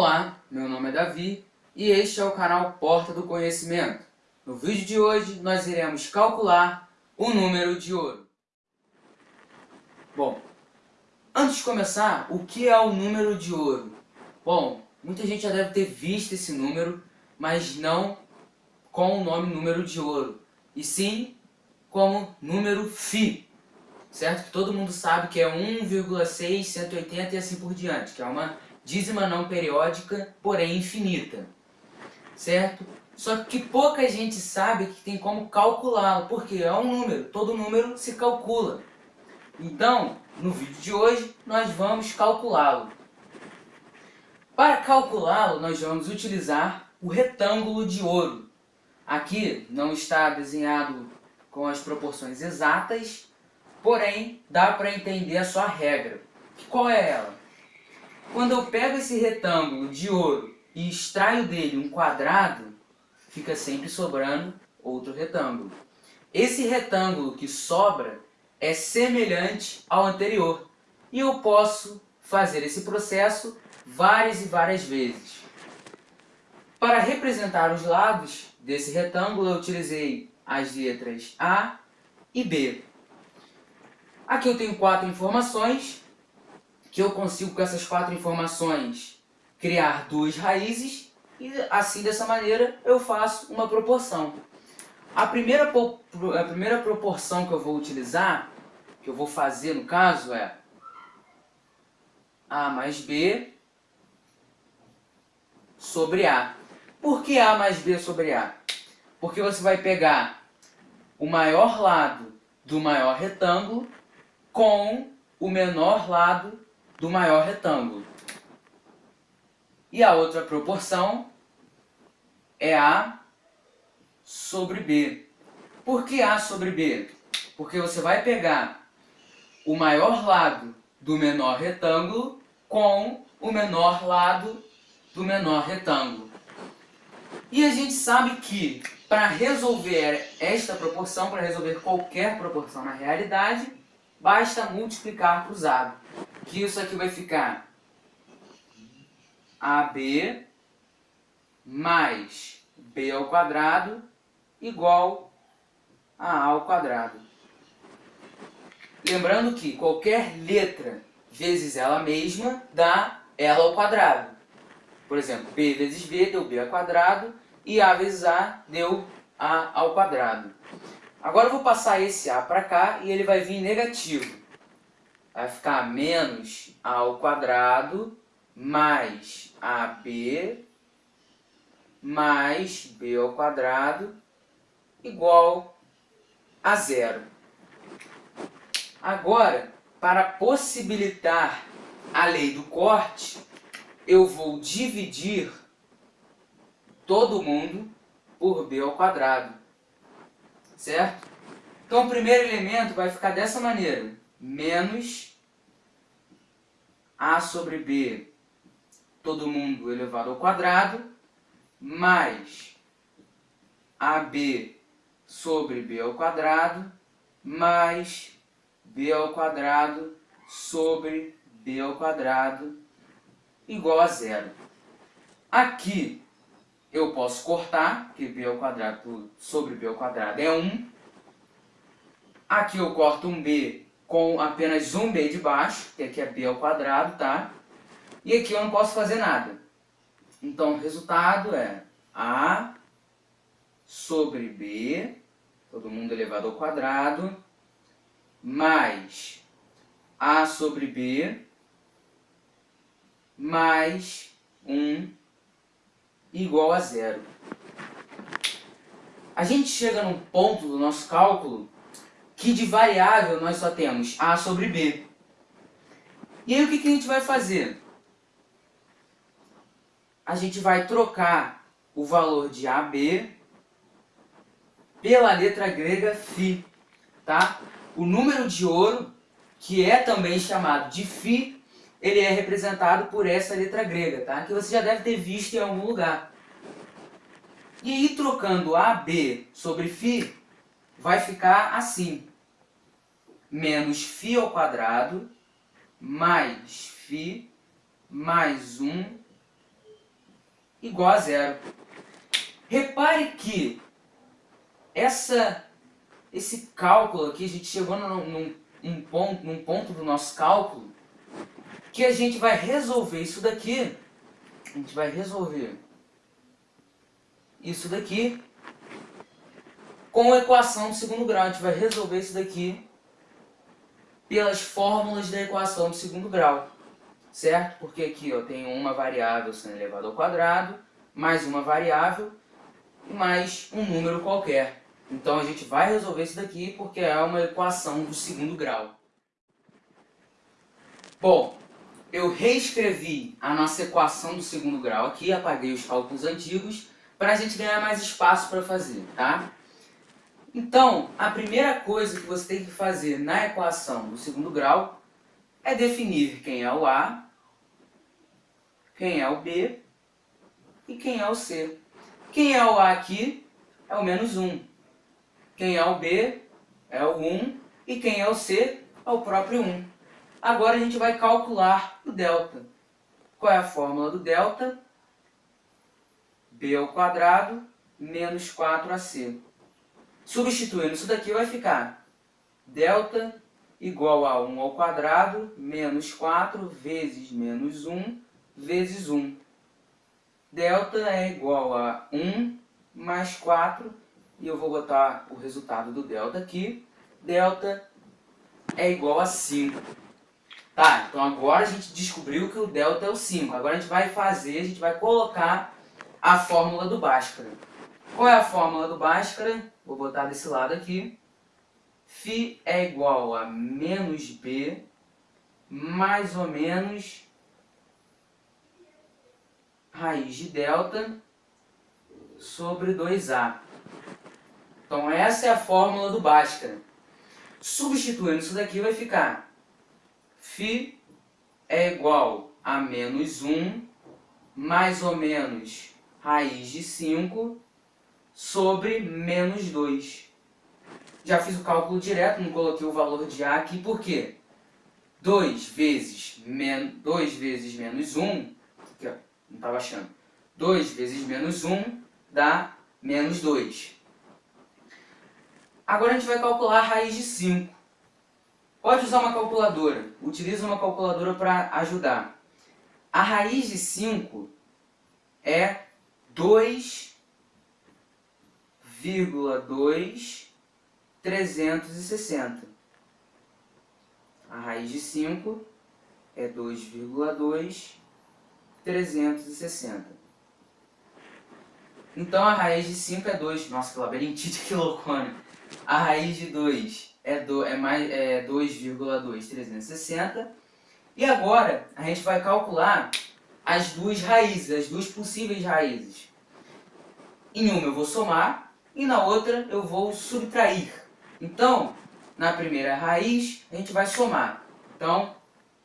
Olá, meu nome é Davi e este é o canal Porta do Conhecimento. No vídeo de hoje nós iremos calcular o número de ouro. Bom, antes de começar, o que é o número de ouro? Bom, muita gente já deve ter visto esse número, mas não com o nome número de ouro, e sim como número Φ, certo? Todo mundo sabe que é 1,6, e assim por diante, que é uma dízima não periódica, porém infinita, certo? Só que pouca gente sabe que tem como calculá-lo, porque é um número, todo número se calcula. Então, no vídeo de hoje, nós vamos calculá-lo. Para calculá-lo, nós vamos utilizar o retângulo de ouro. Aqui não está desenhado com as proporções exatas, porém dá para entender a sua regra. Qual é ela? Quando eu pego esse retângulo de ouro e extraio dele um quadrado, fica sempre sobrando outro retângulo. Esse retângulo que sobra é semelhante ao anterior. E eu posso fazer esse processo várias e várias vezes. Para representar os lados desse retângulo, eu utilizei as letras A e B. Aqui eu tenho quatro informações, que eu consigo com essas quatro informações criar duas raízes e assim dessa maneira eu faço uma proporção. A primeira, a primeira proporção que eu vou utilizar, que eu vou fazer no caso é A mais B sobre A. Por que A mais B sobre A? Porque você vai pegar o maior lado do maior retângulo com o menor lado do maior retângulo. E a outra proporção é A sobre B. Por que A sobre B? Porque você vai pegar o maior lado do menor retângulo com o menor lado do menor retângulo. E a gente sabe que para resolver esta proporção, para resolver qualquer proporção na realidade, basta multiplicar cruzado que isso aqui vai ficar AB mais B ao quadrado igual a A ao quadrado. Lembrando que qualquer letra vezes ela mesma dá ela ao quadrado. Por exemplo, B vezes B deu B ao quadrado e A vezes A deu A ao quadrado. Agora eu vou passar esse A para cá e ele vai vir negativo vai ficar menos a ao quadrado mais AB mais B ao quadrado igual a zero. Agora, para possibilitar a lei do corte, eu vou dividir todo mundo por B ao quadrado, certo? Então o primeiro elemento vai ficar dessa maneira, menos a sobre b, todo mundo elevado ao quadrado, mais ab sobre b ao quadrado, mais b ao quadrado sobre b ao quadrado, igual a zero. Aqui eu posso cortar, que b ao quadrado sobre b ao quadrado é 1. Aqui eu corto um b com apenas um b de baixo, que aqui é b ao quadrado, tá? E aqui eu não posso fazer nada. Então, o resultado é a sobre b, todo mundo elevado ao quadrado, mais a sobre b, mais 1 igual a zero. A gente chega num ponto do nosso cálculo que de variável nós só temos A sobre B. E aí o que, que a gente vai fazer? A gente vai trocar o valor de AB pela letra grega Φ, tá? O número de ouro, que é também chamado de Φ, ele é representado por essa letra grega, tá? Que você já deve ter visto em algum lugar. E aí, trocando AB sobre Φ, vai ficar assim menos φ ao quadrado mais φ mais 1 igual a zero. Repare que essa, esse cálculo aqui, a gente chegou num, num, ponto, num ponto do nosso cálculo que a gente vai resolver isso daqui, a gente vai resolver isso daqui com a equação do segundo grau. A gente vai resolver isso daqui pelas fórmulas da equação do segundo grau, certo? Porque aqui ó, tem uma variável sendo elevada ao quadrado, mais uma variável mais um número qualquer. Então a gente vai resolver isso daqui porque é uma equação do segundo grau. Bom, eu reescrevi a nossa equação do segundo grau aqui, apaguei os cálculos antigos, para a gente ganhar mais espaço para fazer, tá? Então, a primeira coisa que você tem que fazer na equação do segundo grau é definir quem é o A, quem é o B e quem é o C. Quem é o A aqui é o menos 1. Quem é o B é o 1 e quem é o C é o próprio 1. Agora a gente vai calcular o delta. Qual é a fórmula do delta? b ao quadrado menos 4ac. Substituindo isso daqui vai ficar delta igual a 1 ao quadrado menos 4 vezes menos 1 vezes 1. Delta é igual a 1 mais 4, e eu vou botar o resultado do delta aqui. Delta é igual a 5. Tá, então agora a gente descobriu que o delta é o 5. Agora a gente vai fazer, a gente vai colocar a fórmula do Bhaskara. Qual é a fórmula do Bhaskara? Vou botar desse lado aqui. Φ é igual a menos B mais ou menos raiz de delta sobre 2A. Então essa é a fórmula do Bhaskara. Substituindo isso daqui vai ficar Φ é igual a menos 1 mais ou menos raiz de 5 sobre menos 2. Já fiz o cálculo direto, não coloquei o valor de A aqui, por quê? 2 vezes, men 2 vezes menos 1, aqui ó, não estava achando, 2 vezes menos 1 dá menos 2. Agora a gente vai calcular a raiz de 5. Pode usar uma calculadora, utiliza uma calculadora para ajudar. A raiz de 5 é 2 360. A raiz de 5 é 2,2,360. Então a raiz de 5 é 2. Nossa, que labirintite, que loucura. A raiz de 2 é, do, é, mais, é 2,2,360. E agora a gente vai calcular as duas raízes, as duas possíveis raízes. Em uma eu vou somar e na outra eu vou subtrair. Então, na primeira raiz, a gente vai somar. Então,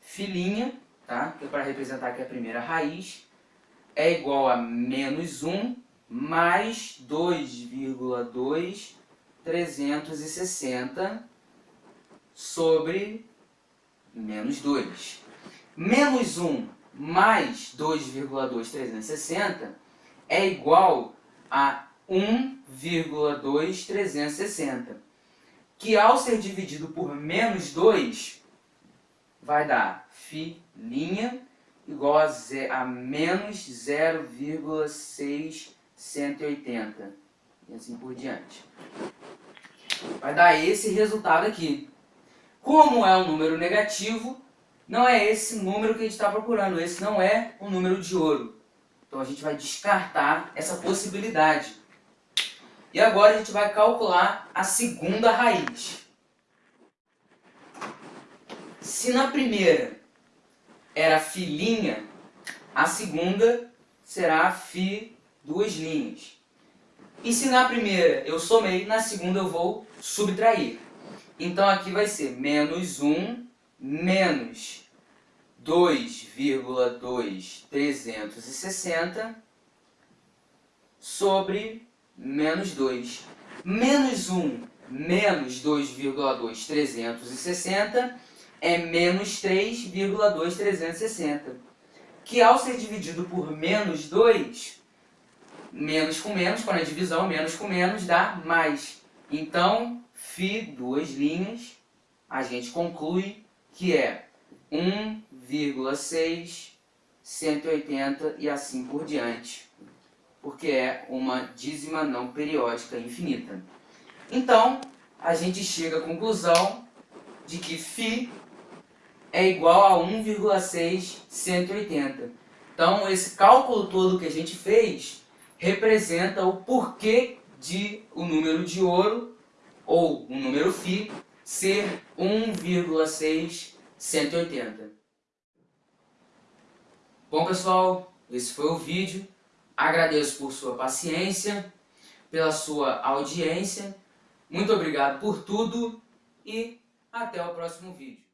filhinha, tá? que é para representar aqui a primeira raiz, é igual a menos 1 mais 2,2,360 sobre menos 2. Menos 1 mais 2,2,360 é igual a 1,2360, que ao ser dividido por menos 2, vai dar φ' igual a, a menos 0,680, e assim por diante. Vai dar esse resultado aqui. Como é um número negativo, não é esse número que a gente está procurando, esse não é o número de ouro. Então a gente vai descartar essa possibilidade. E agora a gente vai calcular a segunda raiz. Se na primeira era filhinha, a segunda será fi duas linhas. E se na primeira eu somei, na segunda eu vou subtrair. Então aqui vai ser menos 1 menos 2,2360 sobre menos 2. Menos 1 menos 2,2360 é menos 3,2360. que ao ser dividido por menos 2, menos com menos, quando é divisão, menos com menos dá mais. Então, φ, duas linhas, a gente conclui que é 1,6, 180 e assim por diante, porque é uma dízima não periódica infinita. Então, a gente chega à conclusão de que φ é igual a 1,680. Então, esse cálculo todo que a gente fez representa o porquê de o número de ouro, ou o número φ, ser 1,680. Bom pessoal, esse foi o vídeo. Agradeço por sua paciência, pela sua audiência. Muito obrigado por tudo e até o próximo vídeo.